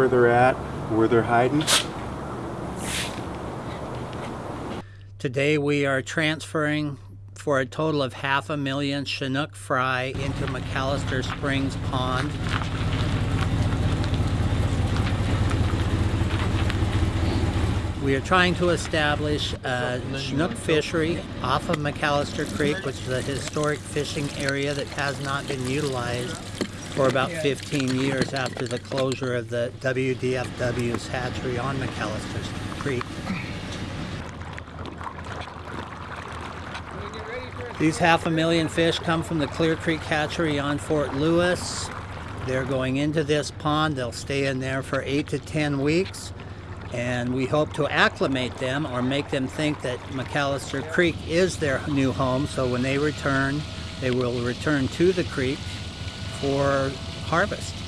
where they're at, where they're hiding. Today we are transferring for a total of half a million Chinook fry into McAllister Springs Pond. We are trying to establish a Chinook fishery off of McAllister Creek, which is a historic fishing area that has not been utilized for about 15 years after the closure of the WDFW's hatchery on McAllister Creek. These half a million fish come from the Clear Creek hatchery on Fort Lewis. They're going into this pond. They'll stay in there for eight to 10 weeks. And we hope to acclimate them or make them think that McAllister Creek is their new home. So when they return, they will return to the creek for harvest.